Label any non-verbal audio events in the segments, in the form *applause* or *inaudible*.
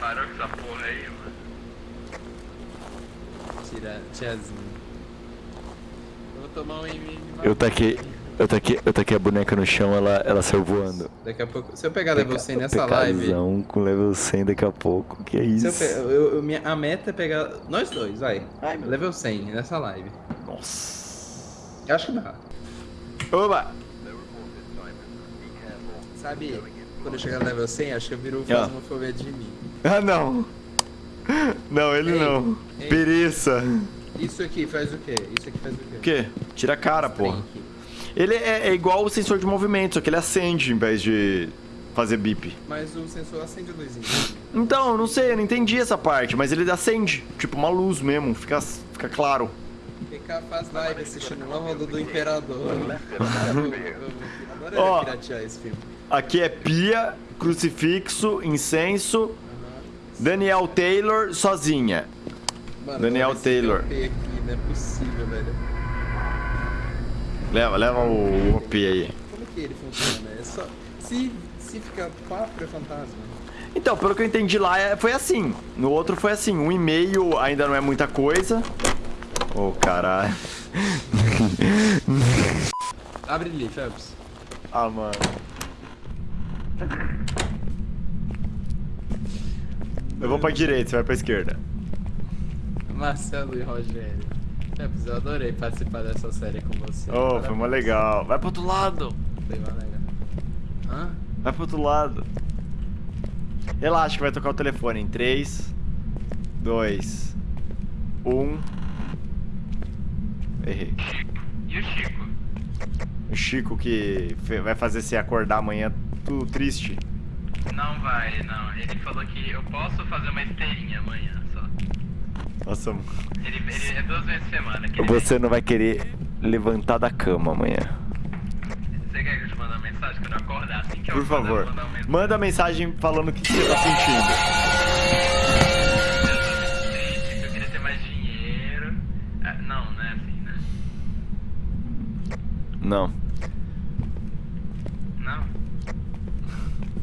parou com essa porra aí, mano. Tira, tiazinha. Eu vou tomar um MM. Eu taquei, eu taquei, eu taquei a boneca no chão, ela, ela saiu voando. Daqui a pouco. Se eu pegar level 100 nessa live. Com level 100 daqui a pouco. Que é Se eu isso? pe... eu- eu- minha, a meta é pegar. Nós dois, vai. Ai, meu, level 100 nessa live. Nossa. Acho que dá. Oba! Sabe, quando eu chegar no level 100, acho que eu viro fasmofobia de mim. Ah, não. Não, ele Ei, não. ei. Pereça. Isso aqui faz o quê? Isso aqui faz o quê? O quê? Tira a cara, porra. Ele é, é igual o sensor de movimento, só que ele acende em vez de fazer bip. Mas o sensor acende a luzinha. Então, eu não sei, eu não entendi essa parte, mas ele acende. Tipo uma luz mesmo, fica, fica claro. PK faz live assistindo uma roda do Imperador. Adoraria Ó. piratear esse filme. Aqui é pia, crucifixo, incenso, Daniel Taylor sozinha. Mano, Daniel Taylor. Aqui, não é possível, velho. Leva, leva o OP aí. Como que ele funciona? É só. Se, se ficar papo é fantasma. Então, pelo que eu entendi lá, é- foi assim. No outro foi assim, um e-mail ainda não é muita coisa. Ô, caralho. Abre ali, Phelps. Ah, mano. Eu vou pra direita, você vai pra esquerda. Marcelo e Rogério. Eu adorei participar dessa série com você. Oh, foi mó Parabéns. legal. Vai pro outro lado. Foi mó legal. Hã? Vai pro outro lado. Relaxa que vai tocar o telefone em 3, 2, 1. Errei. E o Chico? O Chico que vai fazer você acordar amanhã tudo triste. Não vai, não. Ele falou que eu posso fazer uma esteirinha amanhã só. Nossa, Ele, ele é duas vezes por semana. Que ele você não vai querer levantar da cama amanhã. vem. Você quer que eu te mande uma mensagem quando eu acordar? Assim que eu Por acordar, eu favor, uma mensagem. manda mensagem falando o que que você tá sentindo. Eu queria ter mais dinheiro. Ah, não, não é assim, né? Não?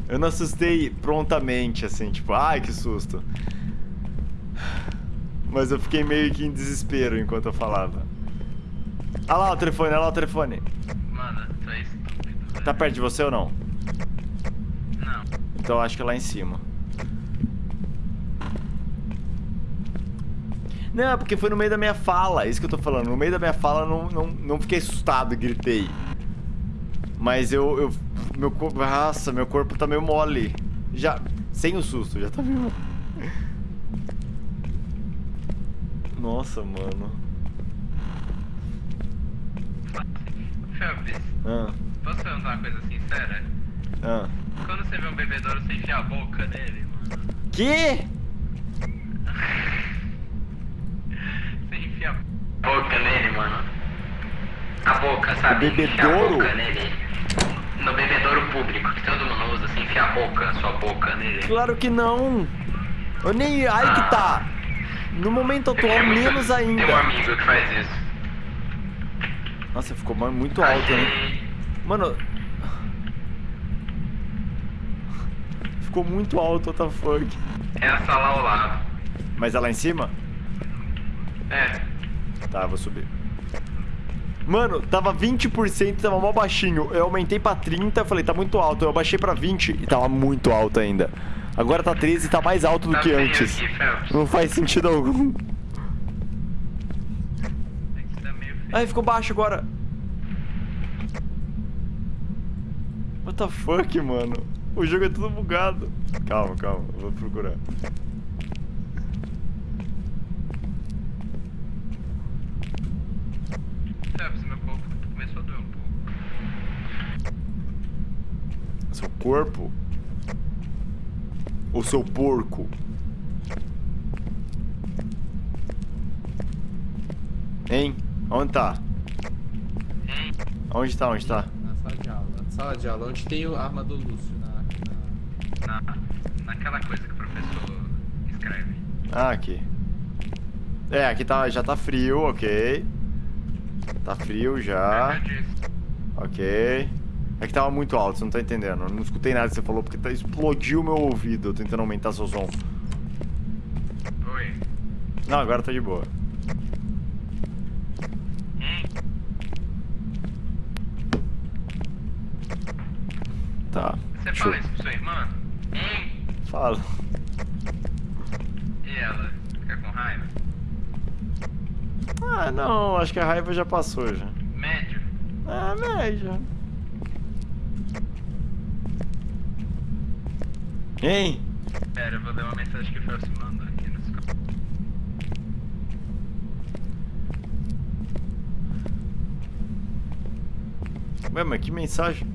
Eu não assustei prontamente, assim, tipo, ai que susto. Mas eu fiquei meio que em desespero enquanto eu falava. Ah lá o telefone, olha lá o telefone. Mano, é estúpido. velho. Tá perto de você ou não? Não. Então eu acho que é lá em cima. Não, porque foi no meio da minha fala, é isso que eu tô falando. No meio da minha fala eu não, não, não fiquei assustado gritei. Mas eu, eu. Meu corpo. Nossa, meu corpo tá meio mole. Já. Sem o susto, já tá meio. mole. Nossa, mano. Felps, Ah, posso perguntar uma coisa sincera? ah. Quando você vê um bebedouro, você enfia a boca nele, mano? Que? Você enfia a boca nele, mano? A boca, sabe? O bebedouro? No bebedouro público, que todo mundo usa, assim, enfia a boca, sua boca nele. Claro que não. Eu nem. Aí que tá. No momento atual, muito- menos ainda. Tem um amigo que faz isso. Nossa, ficou mu- muito alto, né? Mano. Ficou muito alto, what the fuck. É a sala ao lado. Mas é lá em cima? É. Tá, vou subir. Mano, tava 20%, tava mó baixinho. Eu aumentei pra 30, eu falei, tá muito alto. Eu abaixei pra 20 e tava muito alto ainda. Agora tá 13 e tá mais alto do Tá que antes. aqui. Não faz sentido algum. Tá. Ai, ficou baixo agora. What the fuck, mano? O jogo é tudo bugado. Calma, calma, vou procurar. Phelps, meu corpo começou a doer um pouco. Seu corpo? Ou seu porco? Hein? Onde tá? Hein? Onde tá? Onde tá? Na sala de aula. Sala de aula, onde tem a arma do Lúcio. Na, na- Na, naquela coisa que o professor escreve. Ah, aqui. É, aqui tá, já tá frio, ok. Tá frio já. Ok. É que tava muito alto, você não tá entendendo. Eu não escutei nada que você falou porque tá, explodiu meu ouvido tentando aumentar seu som. Não, agora tá de boa. Hein? Tá. Você fala isso pra sua irmã? Hein? Fala. E ela? Fica com raiva? Ah, não, acho que a raiva já passou já. Médio? Ah, média. Hein? Pera, eu vou ler uma mensagem que o Felps mandou aqui no Skype. Ué, mas que mensagem?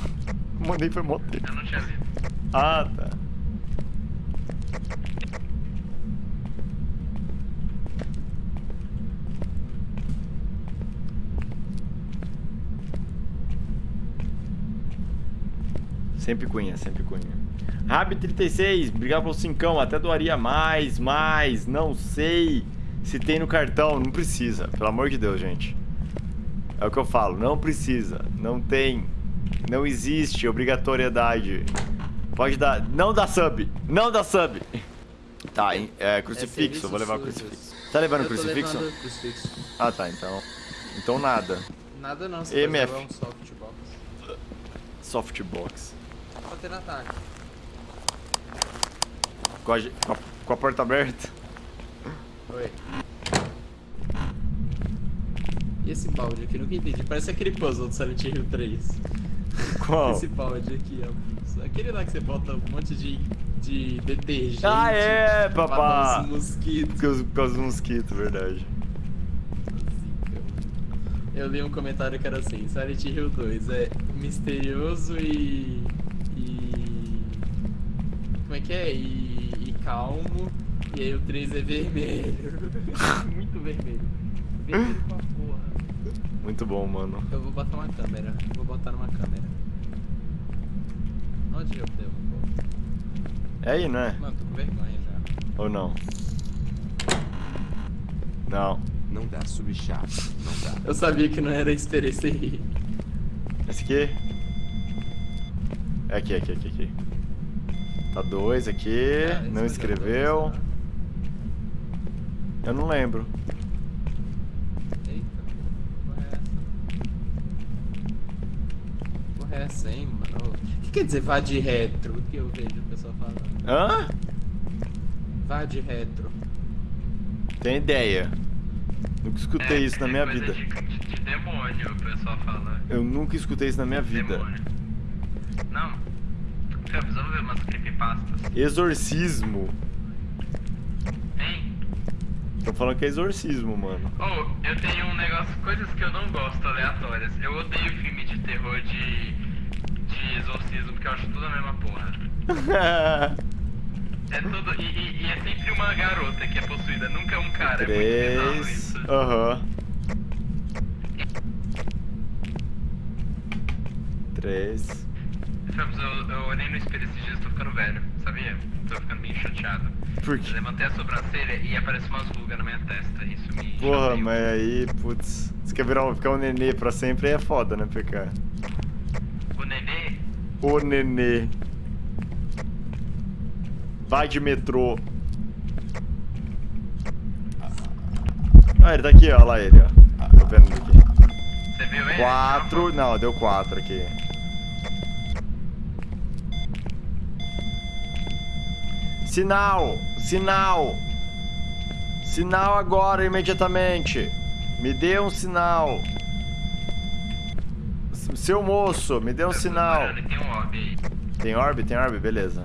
*laughs* Mandei foi mó tempo. Eu não tinha lido. Ah, tá. Sempre cunha, sempre cunha. Rab36, obrigado pelo cincão. Até doaria mais, mais. Não sei se tem no cartão. Não precisa, pelo amor de Deus, gente. É o que eu falo, não precisa. Não tem. Não existe obrigatoriedade. Pode dar. Não dá sub! Não dá sub! Tá, hein, é crucifixo, É vou levar o crucifixo. Tá levando crucifixo? levando crucifixo. Ah, tá, então. Então nada. Nada não, você EMF. pode levar um softbox. Softbox. Pode ter no ataque. Com a, com a, com a porta aberta. Oi. E esse balde aqui? Nunca entendi. Parece aquele puzzle do Silent Hill 3. Qual? Esse balde aqui, ó. Aquele lá que você bota um monte de, de detergente. Ah, é, papá. matar os mosquitos. Por causa, por causa do mosquito, verdade. Eu li um comentário que era assim, Silent Hill 2 é misterioso e. e. Como é que é? E calmo. E aí o 3 é vermelho. *laughs* Muito vermelho. Vermelho pra porra. Muito bom, mano. Eu vou botar uma câmera. Vou botar numa câmera. Onde eu devo? pôr? É aí, não é? Mano, tô com vergonha já. Ou não? Não. Não dá subchat. Não dá. Eu sabia que não era experiência rir. Esse aqui? É aqui, aqui, aqui, aqui. Tá dois aqui. Ah, não eu escreveu. pensando. Eu não lembro. Eita, porra é essa? Porra é essa, hein, mano? O que quer dizer vá de retro? O que eu vejo o pessoal falando? Hã? Vá de retro. Tem ideia. Nunca escutei isso na minha É, vida. De, de, de demônio, o pessoal fala. Eu nunca escutei isso na minha vida. Demônio. Não. Felps, vamos ver umas creepypastas. Exorcismo. Hein? Tô falando que é exorcismo, mano. Oh, eu tenho um negócio, coisas que eu não gosto aleatórias. Eu odeio filme de terror de. de exorcismo, porque eu acho tudo a mesma porra. *laughs* É tudo. E, e- e é sempre uma garota que é possuída, nunca é um cara. É muito Três. isso. Aham. Três. Felps, eu, eu olhei no espelho esses dias ficando velho, sabia? Tô ficando meio chateado. Por Eu quê? levantei a sobrancelha e apareceu umas rugas na minha testa. Isso me. Porra, mas aí, putz. Você quer virar, ficar um nenê pra sempre aí é foda, né, PK? O nenê. O nenê. Vai de metrô. Ah, ele tá aqui, ó. Olha lá ele, ó. Tô vendo ele aqui. Você viu ele? Quatro. Não, deu quatro aqui. Sinal! Sinal! Sinal agora, imediatamente! Me dê um sinal! Seu moço, me dê um sinal! Tem um orbe aí. Tem orbe? Tem orbe? Beleza.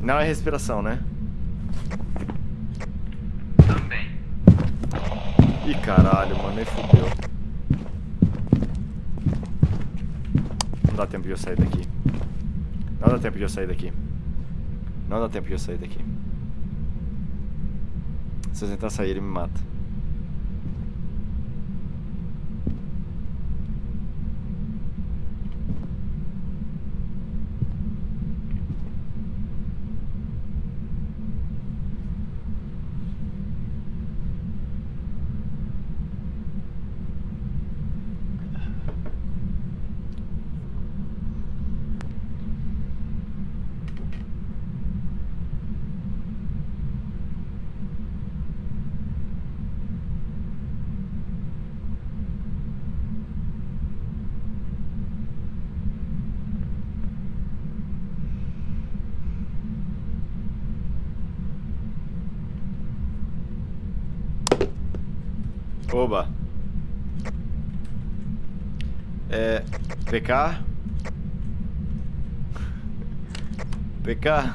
Não é respiração, né? Também. Ih, caralho, mano, nem fudeu. Não dá tempo de eu sair daqui. Não dá tempo de eu sair daqui. Não dá tempo de eu sair daqui. Se eu tentar sair, ele me mata. Oba. É. PK? PK?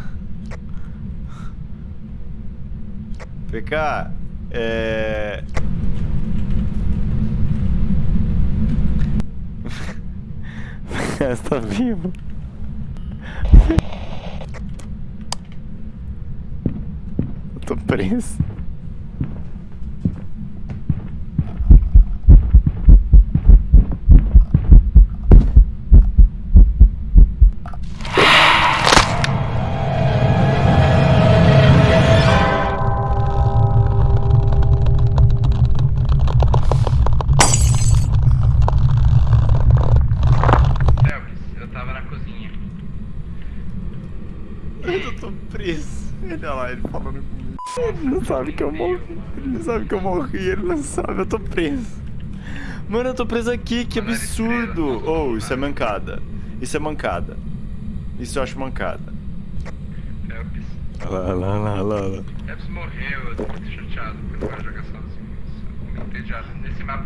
PK? É. *laughs* Você tá vivo? Eu tô preso. Eu tô preso. Olha lá, ele falando comigo. Ele não sabe que eu morri. Ele não sabe que eu morri, ele não sabe, eu tô preso. Mano, eu tô preso aqui, que absurdo. Oh, isso é mancada. Isso é mancada. Isso eu acho mancada. Lá, lá, lá, lá, lá. Felps morreu, eu tô muito chateado porque eu não quero jogar sozinho. Entediado. Nesse mapa.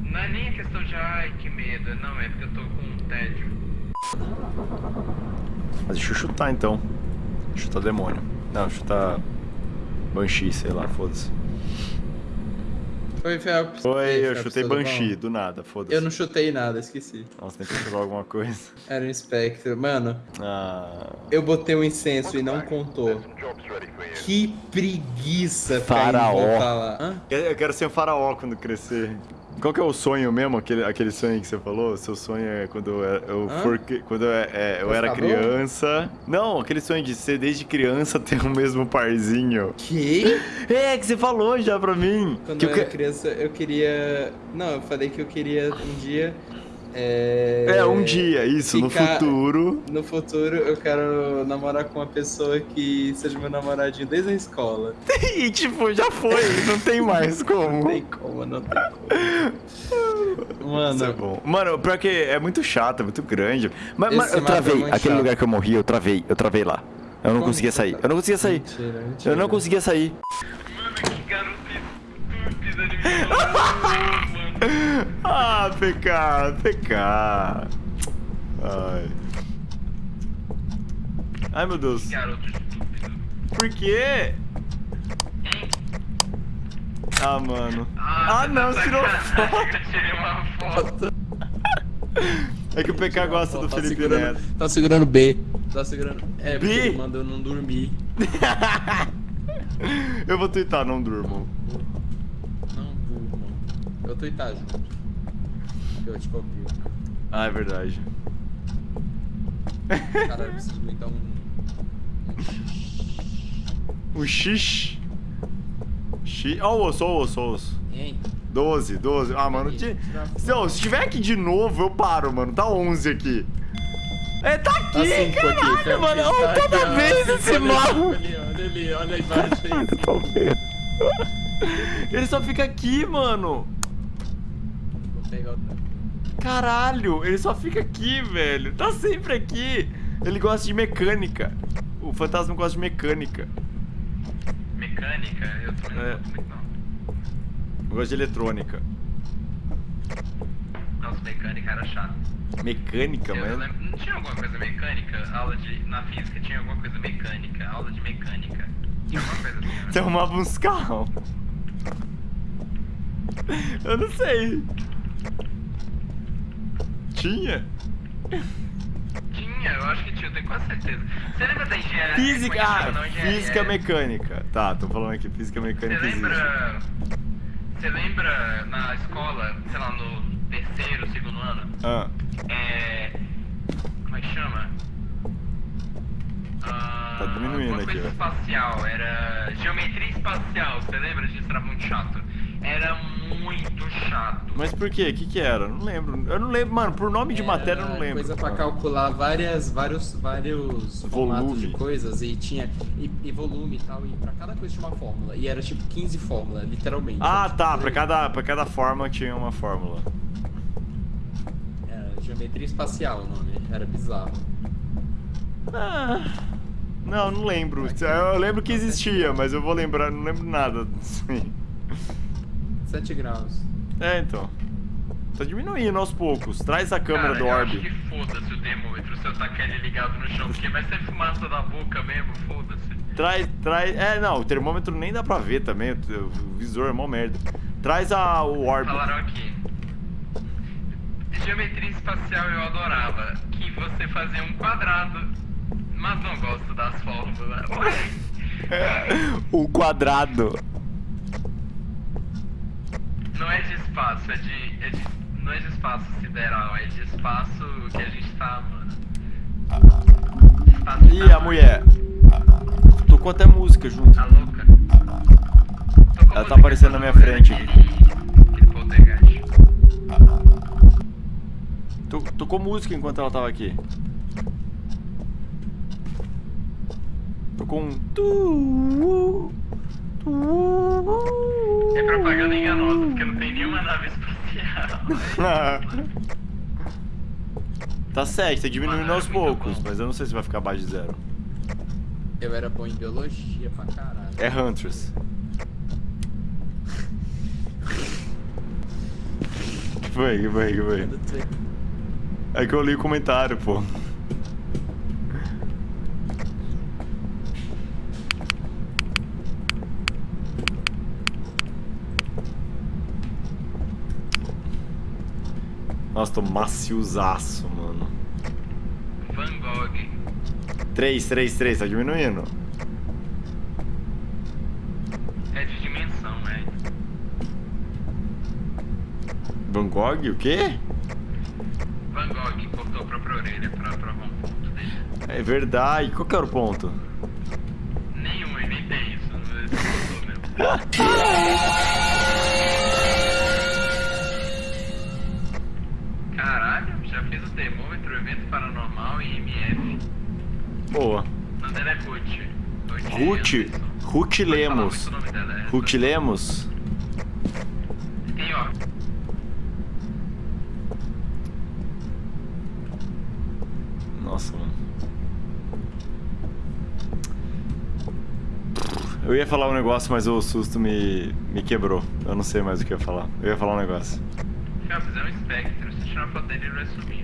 Não é nem a questão de ai que medo, não, é porque eu tô com um tédio. Mas deixa eu chutar então. Chutar demônio. Não, chutar. Banshee, sei lá, foda-se. Oi, Felps. Oi, Ei, eu Felps, chutei? Banshee, do nada, foda-se. Eu não chutei nada, esqueci. Nossa, tem que chutar alguma coisa. *laughs* Era um Spectre. Mano, Ah. eu botei um incenso e não contou. Que preguiça Faraó. lá. Eu quero ser um faraó quando crescer. Qual que é o sonho mesmo? Aquele, aquele sonho que você falou? Seu sonho é quando eu, Hã? for, quando eu, é, eu era bom? criança. Não, aquele sonho de ser desde criança *laughs* ter o mesmo parzinho. Que? *laughs* É, que você falou já pra mim. Quando que eu eu era que- criança, eu queria. Não, eu falei que eu queria um dia. É, É, um dia, isso, no ficar- futuro. No futuro eu quero namorar com uma pessoa que seja meu namoradinho desde a escola. *laughs* E tipo, já foi, não tem mais Não como. tem como, não tem como. Mano, Isso é bom. Mano, pior que é muito chato, é muito grande. Mas, eu é travei. muito Aquele chato. lugar que eu morri, eu travei. Eu travei lá. Eu não Como conseguia que sair. tá? Eu não conseguia sair. mentira, mentira. Eu não conseguia sair. Mano, que garoto estúpido, ele me. *laughs* Ah, PK, PK. Ai. Ai, meu Deus. Por quê? Hein? Ah, mano. Ah, Ah, não, tirou sacanagem, foto. *laughs* Eu tirei uma foto. É que o PK gosta do Tá Felipe Neto. Tá segurando B. Tá segurando. É, porque B? ele mandou não dormir. *laughs* Eu vou twittar, não durmo. Não tô itá junto. Eu te copio. Ah, é verdade. Caralho, eu preciso aguentar um. Um X. X. Ó, o osso, ó, o osso, ó, o osso. Hein? 12, 12. Ah, mano. Se, ó, se tiver aqui de novo, eu paro, mano. Tá 11 aqui. É, tá aqui, Tá caralho, aqui, mano. tá Ó, aqui, toda ó, vez cinco esse mal. Olha ali, olha ali, olha aí. *laughs* Ele só fica aqui, mano. Outra. Caralho, ele só fica aqui, velho. Tá sempre aqui. Ele gosta de mecânica. O fantasma gosta de mecânica. Mecânica, eu também não É. gosto muito não. Eu gosto de eletrônica. Nossa, mecânica era chato. Mecânica, mano. lembro, não tinha alguma coisa mecânica? Aula de. Na física tinha alguma coisa mecânica. Aula de mecânica. Tinha alguma coisa assim, né? *laughs* Você arrumava uns carros. Eu não sei. Tinha? Tinha, eu acho que tinha, eu tenho quase certeza. Você lembra da engenharia? Física, ah, Não, engenharia. física mecânica. Tá, tô falando aqui, física Você mecânica existe. lembra. Você lembra na escola, sei lá, no terceiro, segundo ano? Ah, É. Como é que chama? Ah, Tá diminuindo aqui, espacial, era. Geometria espacial, você lembra disso? Era muito chato. Era muito chato. mas por quê? O que que era? Não lembro. Eu não lembro, mano. Por nome de matéria eu não Era lembro. Coisa pra calcular várias, vários, vários formatos Volume. de coisas e tinha e, e volume e tal, e pra cada coisa tinha uma fórmula. E era tipo 15 fórmulas, literalmente. Ah, Era, tipo, tá. Pra cada, pra cada forma tinha uma fórmula. Era geometria espacial o nome, era bizarro. Ah, não, não lembro. Eu lembro que existia, mas eu vou lembrar, não lembro nada disso aí. 7 graus. É, então. Tá diminuindo aos poucos. Traz a câmera Cara, do orb. que foda-se o termômetro se eu tacar ele ligado no chão, porque vai ser fumaça da boca mesmo, foda-se. Traz, traz. É, não, o termômetro nem dá pra ver também. O, o visor é mó merda. Traz a, o orb. Falaram aqui. Geometria espacial eu adorava. Que você fazia um quadrado. Mas não gosto das fórmulas. o *laughs* quadrado. Não é de espaço, é de, é de. Não é de espaço sideral, é de espaço que a gente tá, mano. Espaço Ih, a mulher. Tocou até música junto. A louca. Tocou Ela tá aparecendo na minha frente aquele- aquele poltergeist. To- Tocou música enquanto ela tava aqui. Tocou um. tu- tu- É propaganda enganosa, porque não tem nenhuma nave espacial. *laughs* tá certo, tá diminuindo aos poucos, bom. mas eu não sei se vai ficar abaixo de zero. Eu era bom em biologia pra caralho. É Huntress. *laughs* Que foi, que foi, que foi? É que eu li o comentário, pô. Tô maciozaço, mano. Van Gogh. 3, 3, 3, tá diminuindo. É de dimensão, né? Van Gogh, o quê? Van Gogh cortou a própria orelha pra provar um ponto dele. É verdade. Qual que era o ponto? Nenhum, eu inventei isso. Esse cortou mesmo. *laughs* Boa. O nome dela é Ruth. Ruth. Ruth Lemos. Ruth Lemos? Tem, ó. Nossa, mano. Eu ia falar um negócio, mas o susto me, me quebrou. Eu não sei mais o que eu ia falar. Eu ia falar um negócio. Felps, é um espectro. Se tirar uma foto dele, ele vai sumir.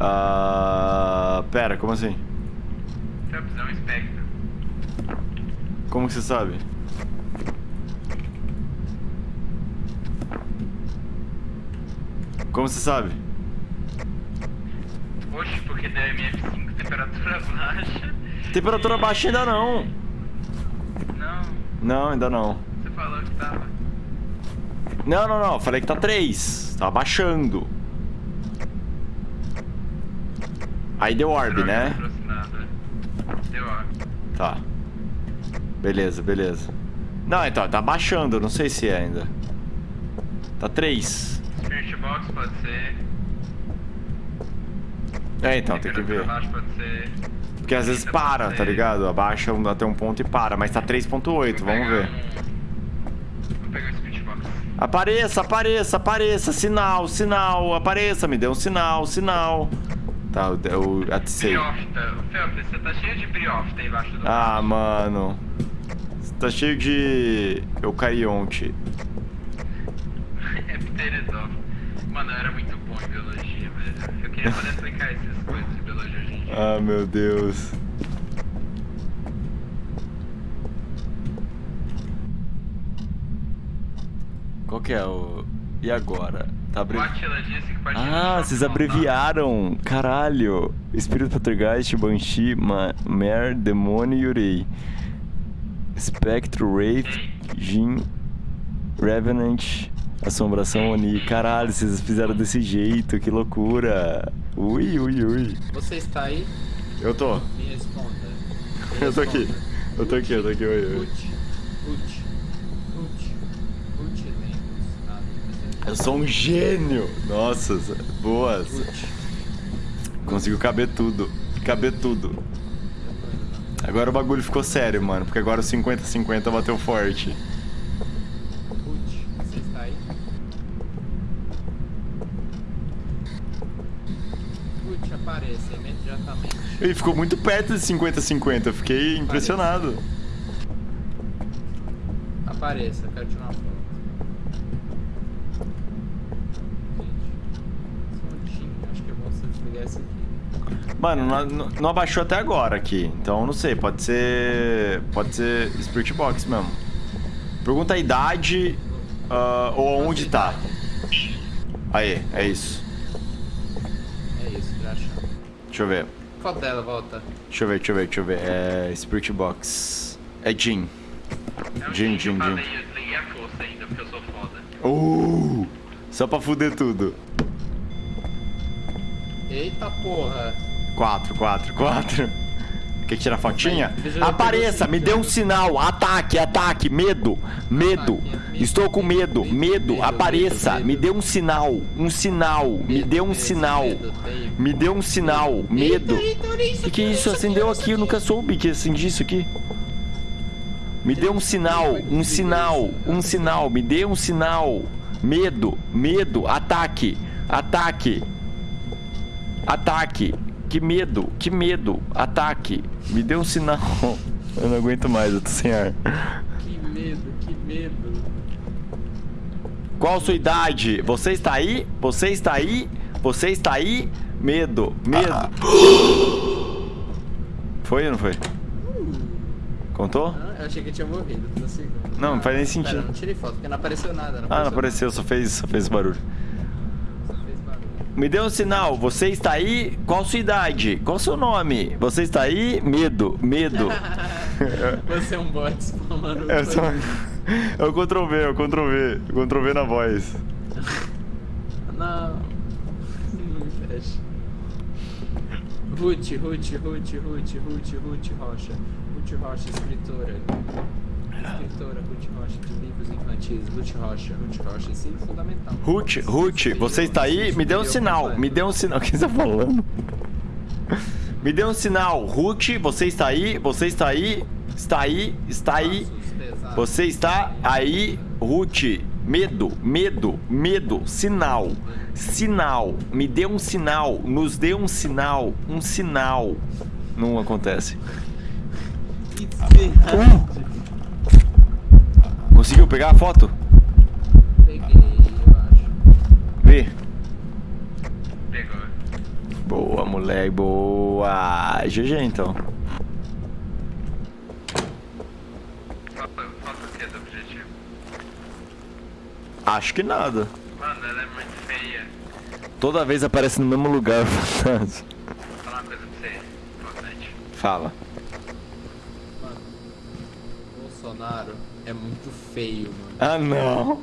Ah. Pera, como assim? Felps, é um espectro. Como que você sabe? Como você sabe? Oxe, porque deu MF5, temperatura *laughs* baixa. Temperatura baixa ainda não. Não, Não, ainda não. você falou que tava. Não, não, não. Falei que tá 3. Tá baixando. Aí deu orb, né? Deu orb. Tá. Beleza, beleza. Não, então, tá baixando. Não sei se é ainda. Tá 3. Spirit Box pode ser. É, então, tem que ver. Porque às vezes para, tá ligado? Abaixa um- até um ponto e para. Mas tá 3.8, Vou vamos ver. Vou pegar o Spirit Box. Apareça, apareça, apareça. Sinal, sinal. Apareça, me dê um sinal, sinal. Tá, o, o atisei. Briofta. Felps, você tá cheio de briofta embaixo do Ah, mano. Tá cheio de eucarionte. *laughs* É pteridófilo. Mano, eu era muito bom em biologia, velho. Eu queria poder *laughs* explicar essas coisas de biologia hoje em dia. Ah, meu Deus. Qual que é o... E agora? Tá abrevi... Ah, vocês abreviaram. Caralho. Espírito Poltergeist, Banshee, Ma Mare, Demônio e Yurei. Spectro, Wraith, Jin, Revenant, Assombração Oni. Caralho, vocês fizeram desse jeito, que loucura. Ui, ui, ui. Você está aí? Eu tô. Me responda. Me *laughs* Eu tô aqui. responda. Eu tô aqui, eu tô aqui, oi, oi. Ruth. Ruth. Ruth. Ruth Lemos. Nada. Eu sou um gênio. Nossa, boas. Conseguiu caber tudo. Caber tudo. Agora o bagulho ficou sério, mano. Porque agora o 50-50 bateu forte. Ruth, você está aí? Ruth, apareça imediatamente. E ficou muito perto de 50-50. Eu fiquei impressionado. Apareça, quero tirar uma foto. Mano, não, não- abaixou até agora aqui. Então, não sei. Pode ser... Pode ser Spirit Box mesmo. Pergunta a idade ah, ou onde tá. Aí, é isso. É isso, já achou. Deixa eu ver. Qual dela volta? Deixa eu ver, deixa eu ver, deixa eu ver. É Spirit Box. É Jin. É Jin, Jin, Jin. Uh! Só pra fuder tudo. Eita porra. Quatro, quatro, quatro. Quer tirar fotinha? Apareça, me dê um sinal. Ataque, ataque, medo, medo. Estou com medo, medo, Apareça, me dê um sinal, um sinal. Me dê um sinal. Me dê um sinal, medo. O que, isso? Acendeu olha aqui, eu nunca soube que acendi isso aqui. Me dê um sinal, um sinal, um sinal, me dê um sinal. Medo, medo, ataque, ataque, ataque. Que medo, que medo, ataque. Me dê um sinal. Eu não aguento mais, eu tô sem ar. Que medo, que medo. Qual a sua idade? Você está aí? Você está aí? Você está aí? Medo, medo. *gasps* Foi ou não foi? Contou? Ah, eu achei que eu tinha morrido. Não, não faz nem Pera, sentido. não tirei foto, porque não apareceu nada. Não Ah, não apareceu, só fez, só fez barulho. Me dê um sinal, você está aí? Qual sua idade? Qual seu nome? Você está aí? Medo, medo. *laughs* Você é um bot spamando. É só... É o Ctrl V, é o Ctrl V. Ctrl V na voz. Não. Não me fecha. Ruth, Ruth, Ruth, Ruth, Ruth, Ruth Rocha. Ruth Rocha, escritora. Escritora, Ruth Rocha, de livros infantis. Ruth Rocha, Ruth Rocha, ensino fundamental. Ruth, Ruth, você está aí? Me dê um sinal, me dê um sinal. *laughs* O que você tá falando? Me dê um sinal. Ruth, você está aí? Você está aí? Está aí? Está aí? Você está aí, Ruth? Medo, medo, medo, sinal, sinal, me dê um sinal, nos dê um sinal, um sinal. Não acontece. Espirrante. Conseguiu pegar a foto? Peguei, eu acho. Vê. Pegou. Boa, moleque, boa. GG então. Falta, falta o que do objetivo? Acho que nada. Mano, ela é muito feia. Toda vez aparece no mesmo lugar, *laughs* fantasma. Vou falar uma coisa pra você, importante. Fala. Mano, Bolsonaro é muito feio, mano. Ah, não.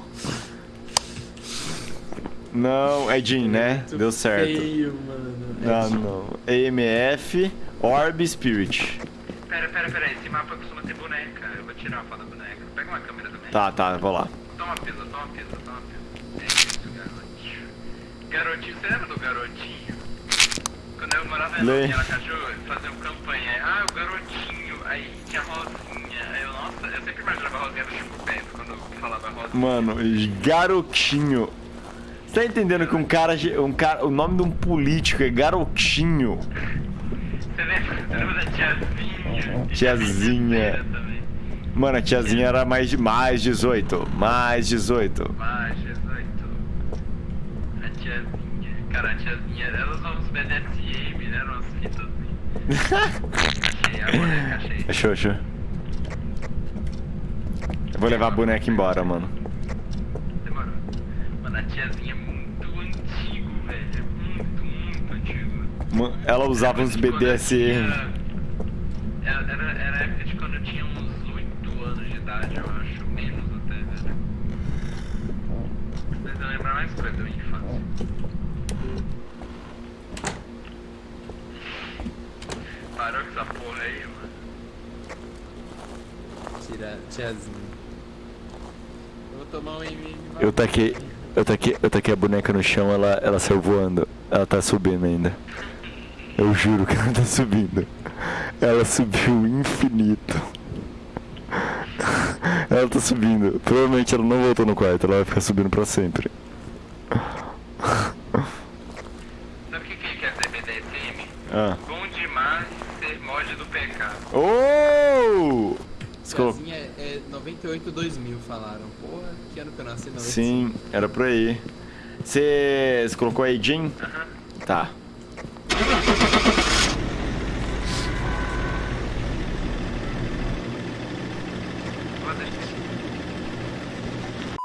Não, é Jin, né? Muito Deu certo. Feio, mano. É Não, tipo- não. AMF, Orb Spirit. Pera, pera, pera, esse mapa costuma ter boneca. Eu vou tirar uma foto da boneca. Pega uma câmera também. Tá, tá, vou lá. Toma pisa, toma pisa, toma pisa. É isso, garotinho. Garotinho, você lembra do garotinho? Quando eu morava Lê. em Aracaju, faziam campanha. Ah, o garotinho. Aí tinha Rosinha. Aí eu, nossa, eu sempre imaginava quando falava. Mano, garotinho. Você tá entendendo que um cara, um cara. O nome de um político é garotinho? Você lembra, da tiazinha? Tiazinha. Mano, a tiazinha era mais de mais 18. Mais 18. Mais 18. A tiazinha. Cara, a tiazinha, elas usam uns BDSM, né? Umas *laughs* fitas assim. Achei, a boneca, achei. Achou, achou. Eu vou levar a boneca embora, mano. Demorou. Mano, a tiazinha é muito antigo, velho. Muito, muito antigo. Ela usava uns BDSM. tinha- Era, era, era a época de quando eu tinha uns 8 anos de idade, eu acho. Menos até, velho. Mas eu lembro mais coisa da minha infância. Parou com essa porra aí, mano. Tira, tiazinha. Eu taquei. Eu taquei, eu taquei a boneca no chão, ela, ela saiu voando. Ela tá subindo ainda. Eu juro que ela tá subindo. Ela subiu infinito. Ela tá subindo. Provavelmente ela não voltou no quarto, ela vai ficar subindo pra sempre. Sabe o que, que quer dizer BDSM? Ah. Bom demais ser mod do PK. Oh! 98, 2000 falaram. Porra, que ano que eu nasci? 95. Sim, era por aí. Você colocou aí, Jim? Tá.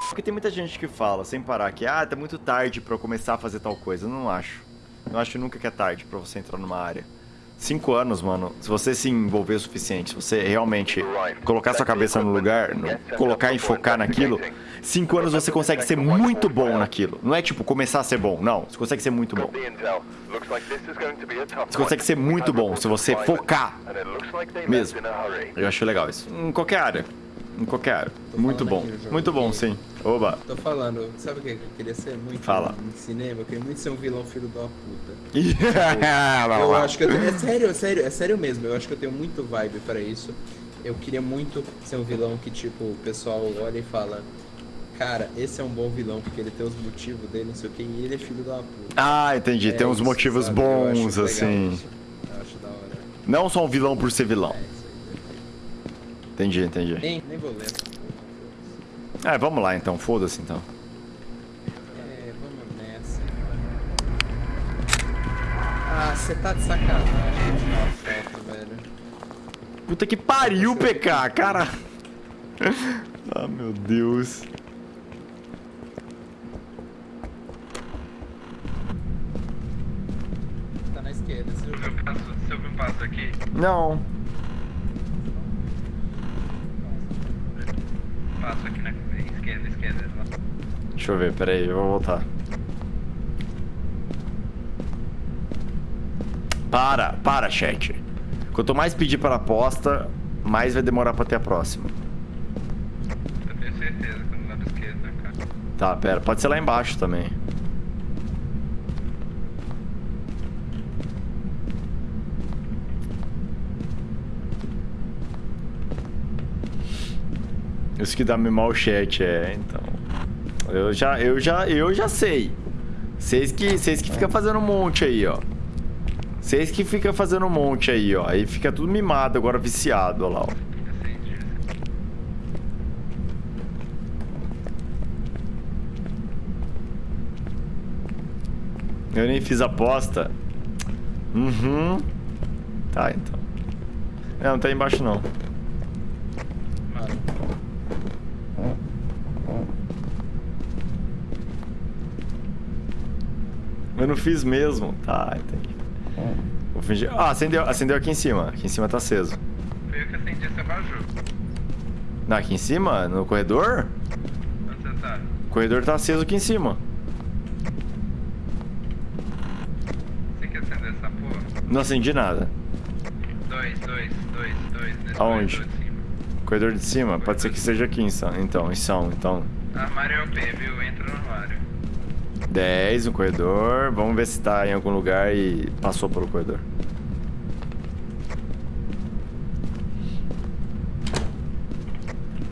Porque tem muita gente que fala, sem parar, que ah, tá muito tarde pra eu começar a fazer tal coisa. Eu não acho. Eu acho nunca que é tarde pra você entrar numa área. Cinco anos, mano, se você se envolver o suficiente, se você realmente colocar sua cabeça no lugar, no- colocar e focar naquilo, cinco anos você consegue ser muito bom naquilo. Não é tipo começar a ser bom, não. Você consegue ser muito bom. Você consegue ser muito bom se você focar Mesmo. Eu acho legal isso. Em qualquer área. Em qualquer área. Muito bom. Muito bom, sim. Oba. Tô falando, sabe o que eu queria ser muito Fala. em cinema? Eu queria muito ser um vilão filho da puta. *laughs* Lá, Eu acho que eu tenho, é sério, é sério, é sério mesmo. Eu acho que eu tenho muito vibe pra isso. Eu queria muito ser um vilão que tipo o pessoal olha e fala, cara, esse é um bom vilão porque ele tem os motivos dele, não sei o que, e ele é filho da puta. Ah, entendi. É Tem uns isso, motivos sabe? Bons, assim. Eu acho da hora. Não só um vilão por ser vilão. É. Entendi, entendi. Nem, nem vou ler. É, vamos lá então. Foda-se então. É, vamos nessa. Ah, você tá de sacanagem a foto, velho. Puta que pariu, PK, cara. ah, meu Deus. Tá na esquerda, você Se já eu passo, se eu passo aqui, Não. passo aqui na esquerda. Deixa eu ver, peraí, eu vou voltar. Para, para, chat. Quanto mais pedir para aposta, mais vai demorar pra ter a próxima. Eu tenho certeza que no lado esquerdo, cara? Tá, pera, pode ser lá embaixo também. Isso que dá me mal chat, é, então. Eu já, eu já, eu já sei. Vocês que, vocês que ficam fazendo um monte aí, ó. Vocês que ficam fazendo um monte aí, ó. Aí fica tudo mimado agora, viciado, ó lá, ó. Eu nem fiz aposta. Uhum. Tá, então. É, não tá embaixo não. Eu não fiz mesmo. Tá, entendi. Vou fingir. Ah, acendeu, acendeu aqui em cima. Aqui em cima tá aceso. Foi eu que acendi esse abajur. Não, aqui em cima? No corredor? Onde você tá? O corredor tá aceso aqui em cima. Você quer acender essa porra? Não acendi nada. Dois, dois, dois, dois. Nesse Aonde? corredor de cima. Corredor de cima? Pode ser que seja aqui então. Então, em São, então. Armário é o P, viu? Entra no armário. 10 no corredor. Vamos ver se tá em algum lugar e passou pelo corredor.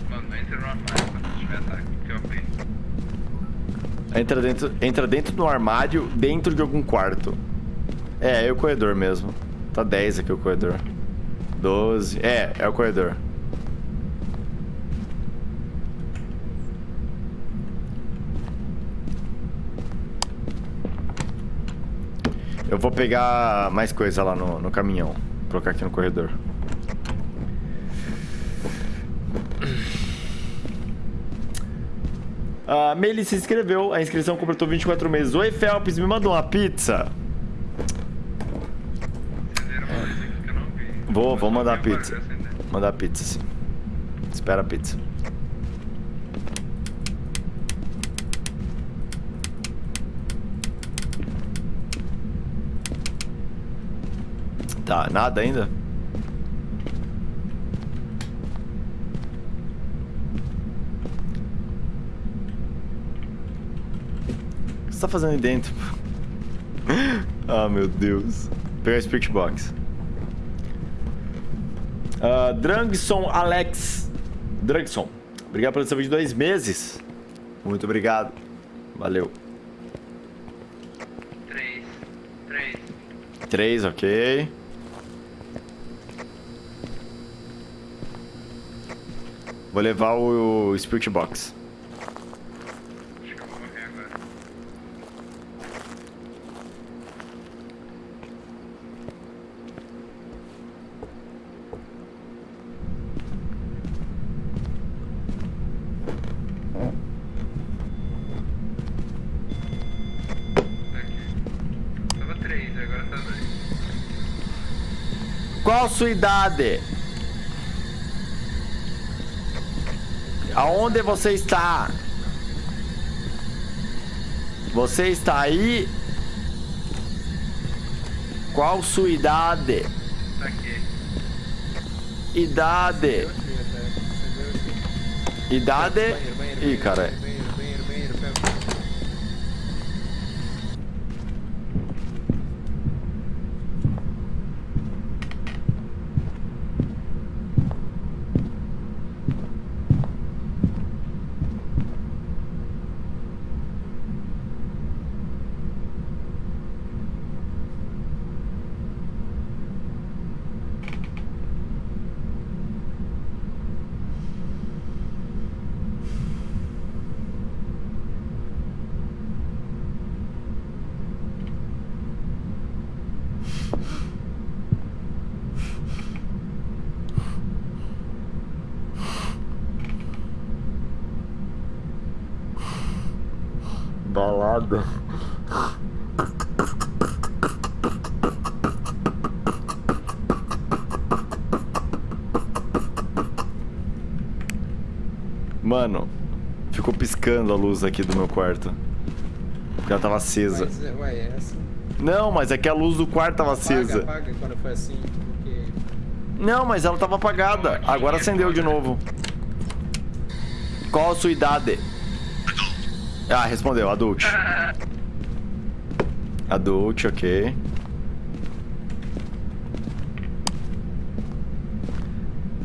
Mano, não entra no armário quando tiver ataque, porque o P. Entra dentro, entra dentro do armário, dentro de algum quarto. É, é o corredor mesmo. Tá 10 aqui o corredor. 12. É, é o corredor. Eu vou pegar mais coisa lá no, no caminhão. Colocar aqui no corredor. A Meili se inscreveu, a inscrição completou 24 meses. Oi, Felps, me mandou uma pizza. Vou- vou mandar pizza. Mandar pizza, sim. Espera a pizza. Tá, nada ainda? O que você tá fazendo aí dentro? *laughs* ah, meu Deus. Vou pegar o Spirit Box. Ah, Drangson Alex. Drangson, obrigado pelo seu vídeo de dois meses. Muito obrigado. Valeu. Três. Três. Três, ok. Vou levar o Spirit Box. Acho que eu vou morrer agora. Tá aqui. Tava três, agora tá dois. Qual a sua idade? Aonde você está? Você está aí? Qual sua idade? Tá aqui. Idade. Idade. Ih, cara. Balada. Mano, ficou piscando a luz aqui do meu quarto. Porque ela tava acesa. Mas, é, ué, é assim. Não, mas é que a luz do quarto tava acesa. Apaga, apaga quando foi assim, porque... Não, mas ela tava apagada. Agora acendeu de novo. Qual a sua idade? Ah, respondeu, adult. Adult, ok.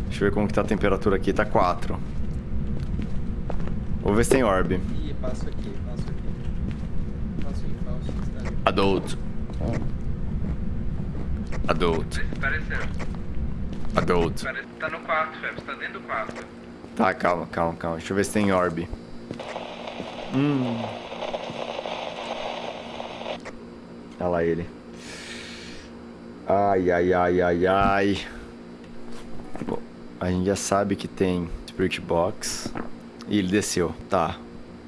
Deixa eu ver como que tá a temperatura aqui. Tá 4. Vou ver se tem orb. Ih, passo aqui, passo aqui. Passo em falso, ali. Adult. Adult. Adult. Tá no quarto, Feb. Você tá dentro do quarto. Tá, calma, calma, calma. Deixa eu ver se tem orb. Hum. Olha lá ele. Ai, ai, ai, ai, ai. Bom, a gente já sabe que tem Spirit Box. E ele desceu. Tá.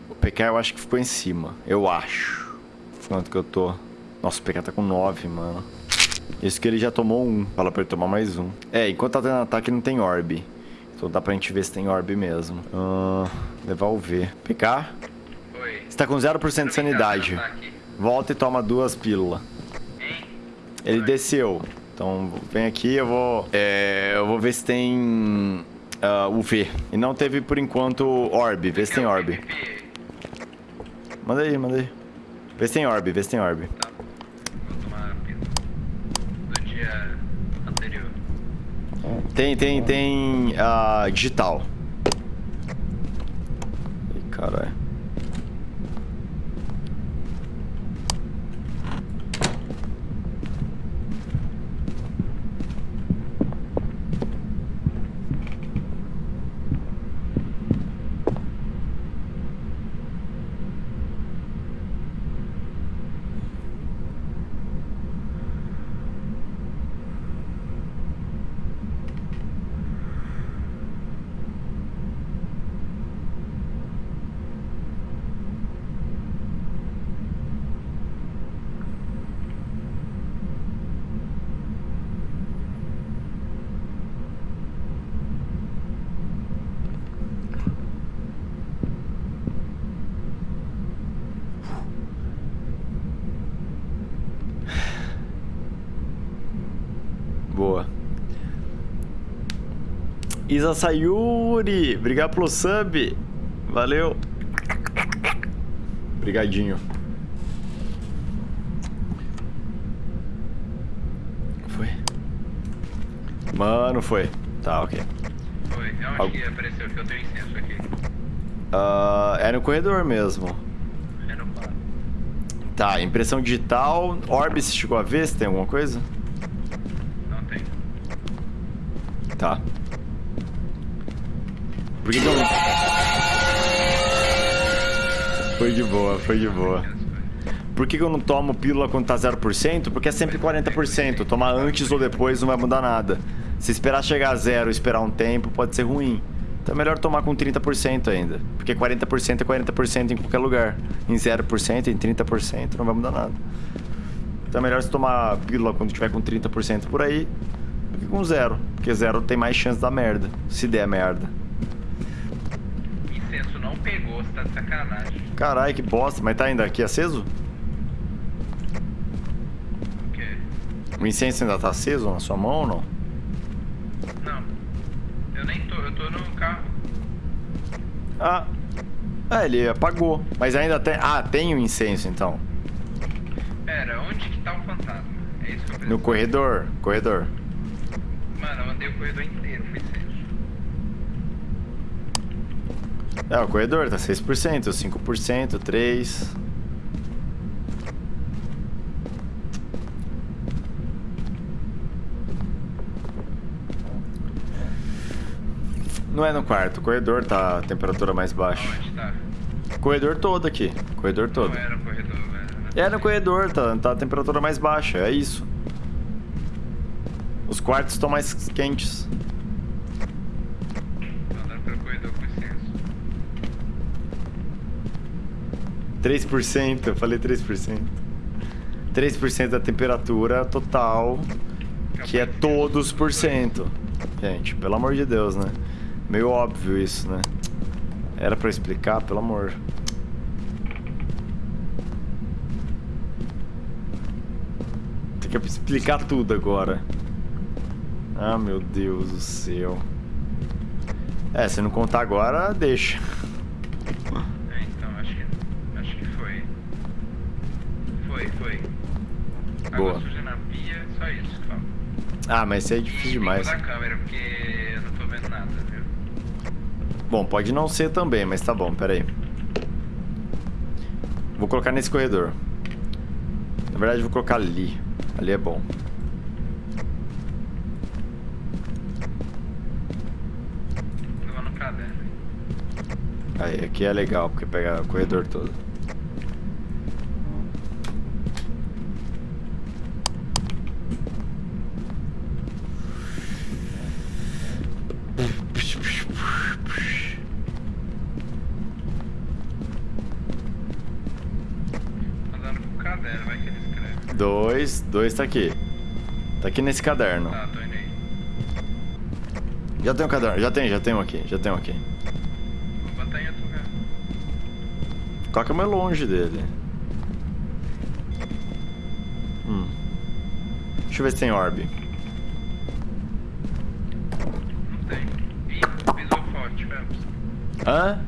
O PK eu acho que ficou em cima. Eu acho. Quanto que eu tô? Nossa, o PK tá com 9, mano. Isso que ele já tomou um. Fala pra ele tomar mais um. É, enquanto tá tendo ataque não tem orb. Então dá pra gente ver se tem orb mesmo. Ah, levar o V. PK? Oi. Você tá com 0% de sanidade. Volta e toma duas pílulas. Ele desceu. Então vem aqui, eu vou. É, eu vou ver se tem. ah, o V. E não teve por enquanto orb. Vê se tem orb. Manda aí, manda aí. Vê se tem orb, vê se tem orb. Tá. Vou tomar. Do dia anterior. Tem, tem, tem. ah, digital. Ih, caralho. Boa. Isa Sayuri, obrigado pelo sub. Valeu. Obrigadinho. Foi? Mano, foi. Tá, ok. Foi. Eu acho Algo- que apareceu que eu tenho incenso aqui. Ah, é no corredor mesmo. É no quarto. Tá, impressão digital. Orb, você chegou a ver se tem alguma coisa? Não tem. Tá. Por que, que eu. Foi de boa, foi de boa. Por que, que eu não tomo pílula quando tá 0%? Porque é sempre 40%. Tomar antes ou depois não vai mudar nada. Se esperar chegar a zero e esperar um tempo, pode ser ruim. Então é melhor tomar com 30% ainda. Porque 40% é 40% em qualquer lugar. Em 0%, em 30%, não vai mudar nada. Então é melhor você tomar pílula quando tiver com 30% por aí. do que com zero. Porque zero tem mais chance da merda. Se der merda. Não pegou, você tá de sacanagem. Caralho, que bosta. Mas tá ainda aqui aceso? O quê? O incenso ainda tá aceso na sua mão ou não? Não. Eu nem tô, eu tô no carro. Ah. Ah, ele apagou. Mas ainda tem. Ah, tem o incenso então. Pera, onde que tá o fantasma? É isso que eu preciso. No corredor. Corredor. Mano, eu andei o corredor inteiro, fui incenso. É, o corredor tá 6%, 5%, 3%. Não é no quarto, o corredor tá a temperatura mais baixa. Onde tá? Corredor todo aqui, corredor todo. Não era o corredor, velho. É no corredor, tá, tá a temperatura mais baixa, é isso. Os quartos estão mais quentes. Tô andando pelo corredor com incenso. 3%, eu falei 3%. 3% da temperatura total, que é todos por cento. Gente, pelo amor de Deus, né? Meio óbvio isso, né? Era pra explicar, pelo amor. Tem que explicar tudo agora. Ah, meu Deus do céu. É, se não contar agora, deixa. É, então, acho que. Acho que foi. Foi, foi. Boa. Água suja na pia, só isso que fala. Ah, mas isso é difícil demais. câmera, porque eu não tô vendo nada? Bom, pode não ser também, mas tá bom, pera aí. Vou colocar nesse corredor. Na verdade, vou colocar ali. Ali é bom. Aí, aqui é legal, porque pega o corredor todo. Andando com o caderno, vai que ele escreve. Dois, tá aqui. Tá aqui nesse caderno. Tá, tô indo aí. Já tem um caderno, já tem, já tem um aqui, já tem um aqui. Vou botar em outro lugar. Coloca mais longe dele. Hum. Deixa eu ver se tem orb. Não tem. Ih, pisou forte, Phelps. Hã?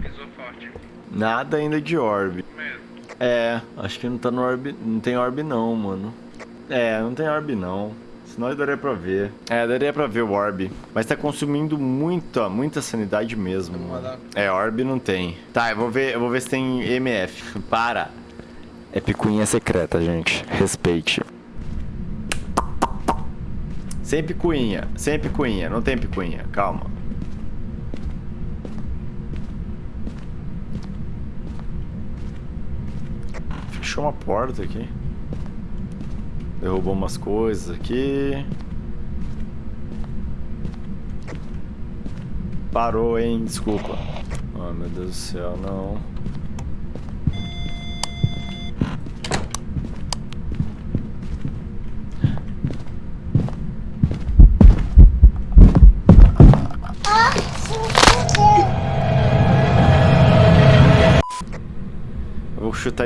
Pisou forte. Nada ainda de orb. É, acho que não tá no orb. Não tem orb não, mano. É, não tem orb não. Senão daria pra ver. É, daria pra ver o orb. Mas tá consumindo muita, muita sanidade mesmo, mano. É, orb não tem. Tá, eu vou ver, eu vou ver se tem MF. Para. É picuinha secreta, gente. Respeite. Sem picuinha, sem picuinha, não tem picuinha, calma. Fechou uma porta aqui. Derrubou umas coisas aqui. Parou, hein? Desculpa. Oh, meu Deus do céu, não.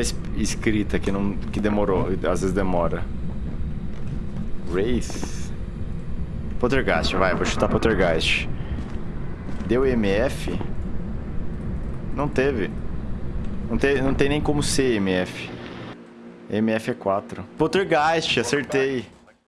Es- escrita que não que demorou, às vezes demora. Wraith. Poltergeist, vai, vou chutar Poltergeist. Deu MF? Não teve. Não, te, não tem nem como ser MF. MF é 4. Poltergeist, acertei.